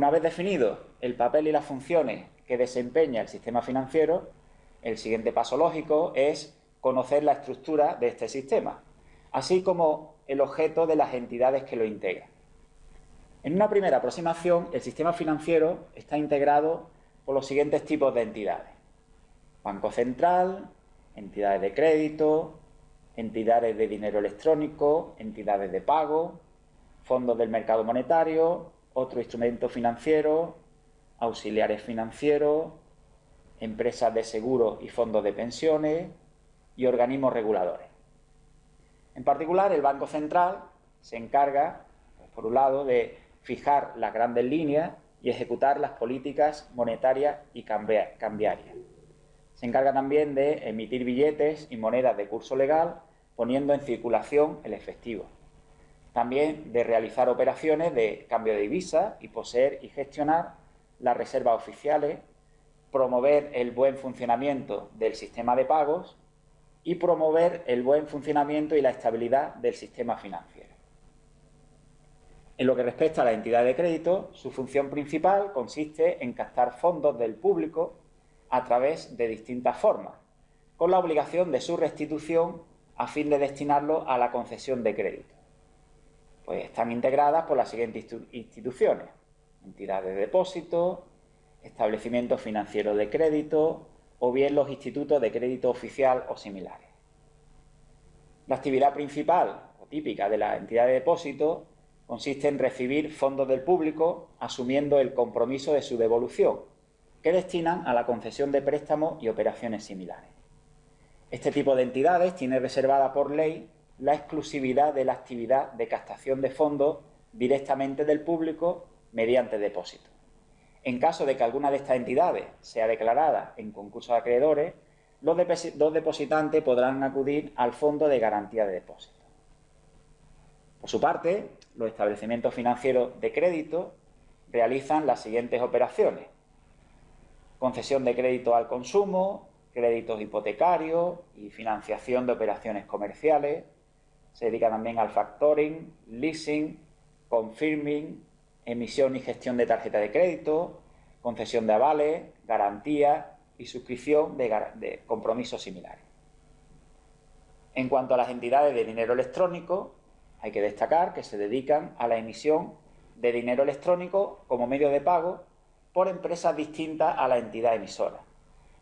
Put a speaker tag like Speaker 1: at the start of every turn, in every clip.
Speaker 1: Una vez definido el papel y las funciones que desempeña el sistema financiero, el siguiente paso lógico es conocer la estructura de este sistema, así como el objeto de las entidades que lo integran. En una primera aproximación, el sistema financiero está integrado por los siguientes tipos de entidades. Banco Central, entidades de crédito, entidades de dinero electrónico, entidades de pago, fondos del mercado monetario, otro instrumento financiero, auxiliares financieros, empresas de seguros y fondos de pensiones y organismos reguladores. En particular, el Banco Central se encarga, pues, por un lado, de fijar las grandes líneas y ejecutar las políticas monetarias y cambiarias. Se encarga también de emitir billetes y monedas de curso legal, poniendo en circulación el efectivo. También de realizar operaciones de cambio de divisa y poseer y gestionar las reservas oficiales, promover el buen funcionamiento del sistema de pagos y promover el buen funcionamiento y la estabilidad del sistema financiero. En lo que respecta a la entidad de crédito, su función principal consiste en captar fondos del público a través de distintas formas, con la obligación de su restitución a fin de destinarlo a la concesión de crédito. Pues están integradas por las siguientes instituciones, entidades de depósito, establecimientos financieros de crédito o bien los institutos de crédito oficial o similares. La actividad principal o típica de la entidad de depósito consiste en recibir fondos del público asumiendo el compromiso de su devolución, que destinan a la concesión de préstamos y operaciones similares. Este tipo de entidades tiene reservada por ley la exclusividad de la actividad de captación de fondos directamente del público mediante depósito. En caso de que alguna de estas entidades sea declarada en concurso de acreedores, los, depositantes podrán acudir al Fondo de Garantía de Depósito. Por su parte, los establecimientos financieros de crédito realizan las siguientes operaciones. Concesión de crédito al consumo, créditos hipotecarios y financiación de operaciones comerciales. Se dedica también al factoring, leasing, confirming, emisión y gestión de tarjeta de crédito, concesión de avales, garantía y suscripción de, de compromisos similares. En cuanto a las entidades de dinero electrónico, hay que destacar que se dedican a la emisión de dinero electrónico como medio de pago por empresas distintas a la entidad emisora.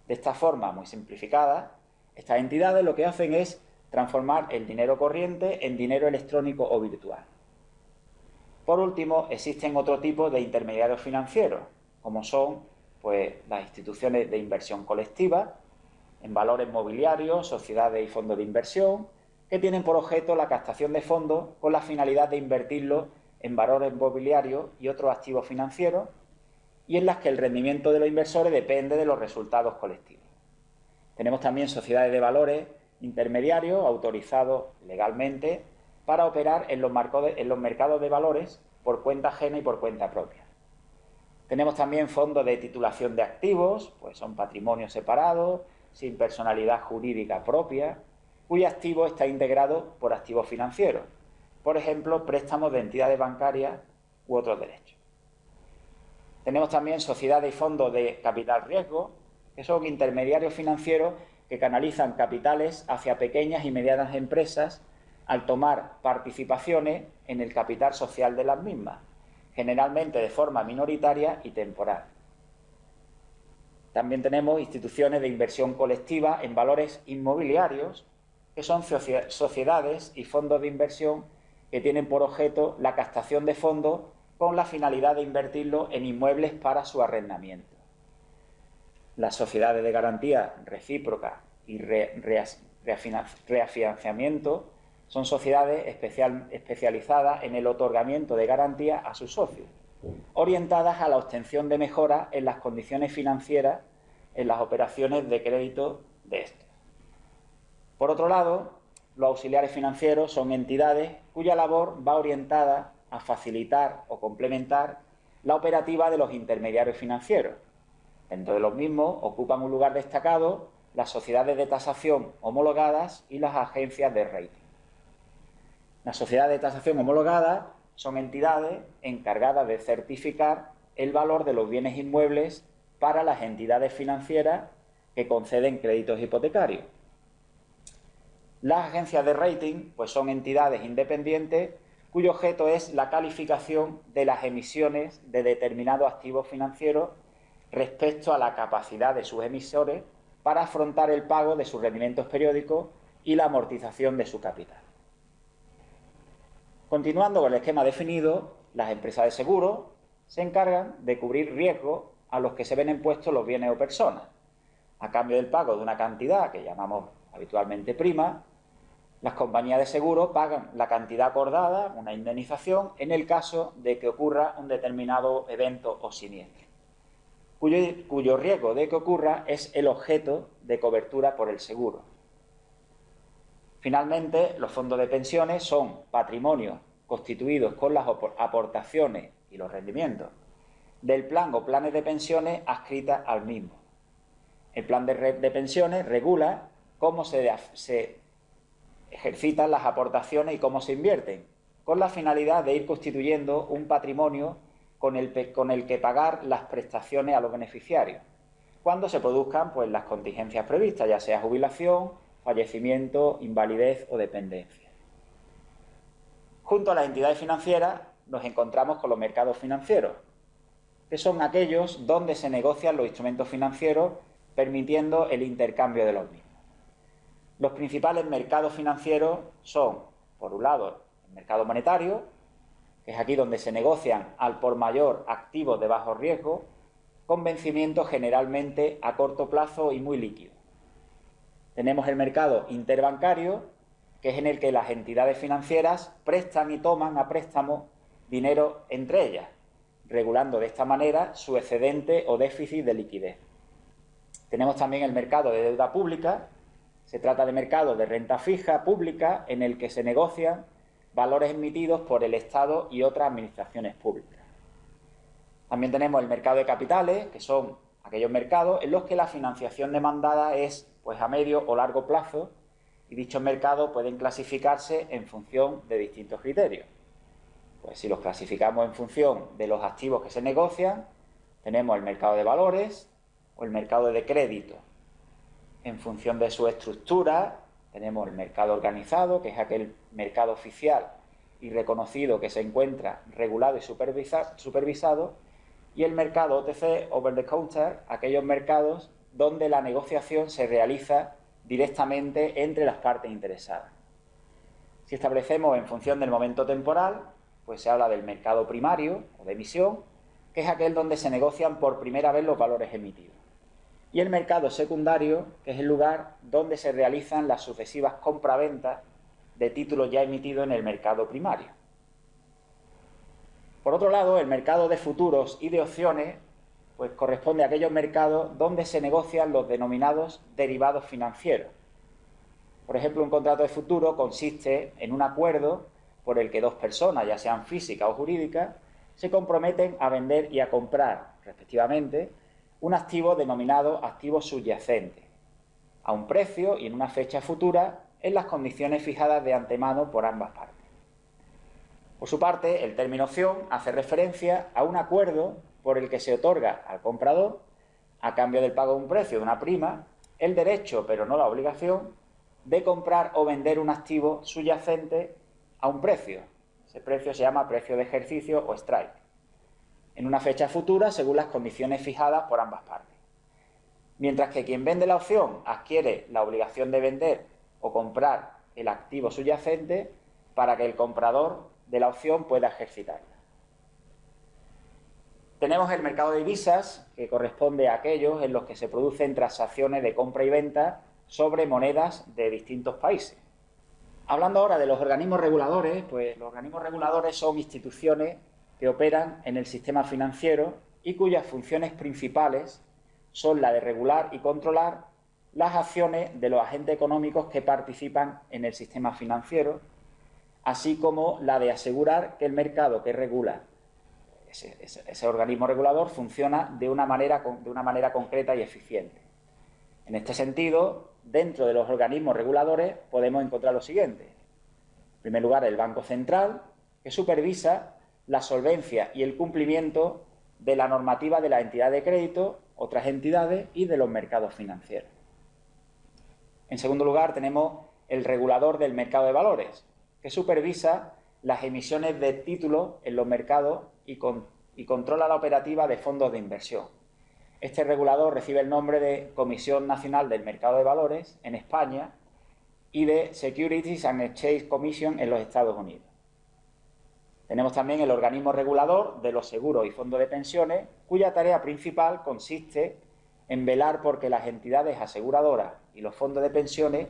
Speaker 1: De esta forma, muy simplificada, estas entidades lo que hacen es transformar el dinero corriente en dinero electrónico o virtual. Por último, existen otro tipo de intermediarios financieros, como son pues, las instituciones de inversión colectiva, en valores mobiliarios, sociedades y fondos de inversión, que tienen por objeto la captación de fondos con la finalidad de invertirlos en valores mobiliarios y otros activos financieros, y en las que el rendimiento de los inversores depende de los resultados colectivos. Tenemos también sociedades de valores intermediarios autorizados legalmente para operar en los, en los mercados de valores por cuenta ajena y por cuenta propia. Tenemos también fondos de titulación de activos, pues son patrimonios separados, sin personalidad jurídica propia, cuyo activo está integrado por activos financieros, por ejemplo, préstamos de entidades bancarias u otros derechos. Tenemos también sociedades y fondos de capital riesgo, que son intermediarios financieros que canalizan capitales hacia pequeñas y medianas empresas al tomar participaciones en el capital social de las mismas, generalmente de forma minoritaria y temporal. También tenemos instituciones de inversión colectiva en valores inmobiliarios, que son sociedades y fondos de inversión que tienen por objeto la captación de fondos con la finalidad de invertirlo en inmuebles para su arrendamiento. Las sociedades de garantía recíproca y reafinanciamiento son sociedades especializadas en el otorgamiento de garantía a sus socios, orientadas a la obtención de mejoras en las condiciones financieras en las operaciones de crédito de estos. Por otro lado, los auxiliares financieros son entidades cuya labor va orientada a facilitar o complementar la operativa de los intermediarios financieros. Dentro de los mismos ocupan un lugar destacado las sociedades de tasación homologadas y las agencias de rating. Las sociedades de tasación homologadas son entidades encargadas de certificar el valor de los bienes inmuebles para las entidades financieras que conceden créditos hipotecarios. Las agencias de rating pues son entidades independientes cuyo objeto es la calificación de las emisiones de determinados activos financieros respecto a la capacidad de sus emisores para afrontar el pago de sus rendimientos periódicos y la amortización de su capital. Continuando con el esquema definido, las empresas de seguro se encargan de cubrir riesgos a los que se ven impuestos los bienes o personas, a cambio del pago de una cantidad que llamamos habitualmente prima, las compañías de seguro pagan la cantidad acordada, una indemnización, en el caso de que ocurra un determinado evento o siniestro, cuyo, riesgo de que ocurra es el objeto de cobertura por el seguro. Finalmente, los fondos de pensiones son patrimonios constituidos con las aportaciones y los rendimientos del plan o planes de pensiones adscritas al mismo. El plan de, de pensiones regula cómo se ejercitan las aportaciones y cómo se invierten, con la finalidad de ir constituyendo un patrimonio con el, que pagar las prestaciones a los beneficiarios, cuando se produzcan pues, las contingencias previstas, ya sea jubilación, fallecimiento, invalidez o dependencia. Junto a las entidades financieras nos encontramos con los mercados financieros, que son aquellos donde se negocian los instrumentos financieros permitiendo el intercambio de los mismos. Los principales mercados financieros son, por un lado, el mercado monetario, es aquí donde se negocian al por mayor activos de bajo riesgo, con vencimiento generalmente a corto plazo y muy líquido. Tenemos el mercado interbancario, que es en el que las entidades financieras prestan y toman a préstamo dinero entre ellas, regulando de esta manera su excedente o déficit de liquidez. Tenemos también el mercado de deuda pública, se trata de mercado de renta fija pública en el que se negocian valores emitidos por el Estado y otras administraciones públicas. También tenemos el mercado de capitales, que son aquellos mercados en los que la financiación demandada es pues a medio o largo plazo y dichos mercados pueden clasificarse en función de distintos criterios. Pues si los clasificamos en función de los activos que se negocian, tenemos el mercado de valores o el mercado de crédito. En función de su estructura, tenemos el mercado organizado, que es aquel mercado oficial y reconocido que se encuentra regulado y supervisado, y el mercado OTC, over the counter, aquellos mercados donde la negociación se realiza directamente entre las partes interesadas. Si establecemos en función del momento temporal, pues se habla del mercado primario o de emisión, que es aquel donde se negocian por primera vez los valores emitidos. Y el mercado secundario, que es el lugar donde se realizan las sucesivas compraventas de títulos ya emitidos en el mercado primario. Por otro lado, el mercado de futuros y de opciones pues corresponde a aquellos mercados donde se negocian los denominados derivados financieros. Por ejemplo, un contrato de futuro consiste en un acuerdo por el que dos personas, ya sean físicas o jurídicas, se comprometen a vender y a comprar, respectivamente, un activo denominado activo subyacente, a un precio y en una fecha futura en las condiciones fijadas de antemano por ambas partes. Por su parte, el término opción hace referencia a un acuerdo por el que se otorga al comprador, a cambio del pago de un precio de una prima, el derecho, pero no la obligación, de comprar o vender un activo subyacente a un precio. Ese precio se llama precio de ejercicio o strike. En una fecha futura, según las condiciones fijadas por ambas partes. Mientras que quien vende la opción adquiere la obligación de vender o comprar el activo subyacente para que el comprador de la opción pueda ejercitarla. Tenemos el mercado de divisas, que corresponde a aquellos en los que se producen transacciones de compra y venta sobre monedas de distintos países. Hablando ahora de los organismos reguladores, pues los organismos reguladores son instituciones que operan en el sistema financiero y cuyas funciones principales son la de regular y controlar las acciones de los agentes económicos que participan en el sistema financiero, así como la de asegurar que el mercado que regula ese, organismo regulador funciona de una, manera, de una manera concreta y eficiente. En este sentido, dentro de los organismos reguladores podemos encontrar lo siguiente. En primer lugar, el Banco Central, que supervisa la solvencia y el cumplimiento de la normativa de la entidad de crédito, otras entidades y de los mercados financieros. En segundo lugar, tenemos el regulador del mercado de valores, que supervisa las emisiones de títulos en los mercados y, y controla la operativa de fondos de inversión. Este regulador recibe el nombre de Comisión Nacional del Mercado de Valores en España y de Securities and Exchange Commission en los Estados Unidos. Tenemos también el organismo regulador de los seguros y fondos de pensiones, cuya tarea principal consiste en velar porque las entidades aseguradoras y los fondos de pensiones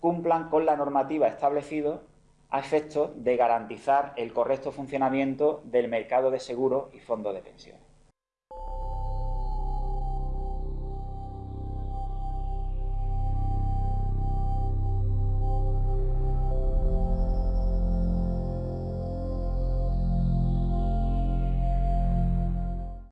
Speaker 1: cumplan con la normativa establecida a efectos de garantizar el correcto funcionamiento del mercado de seguros y fondos de pensiones.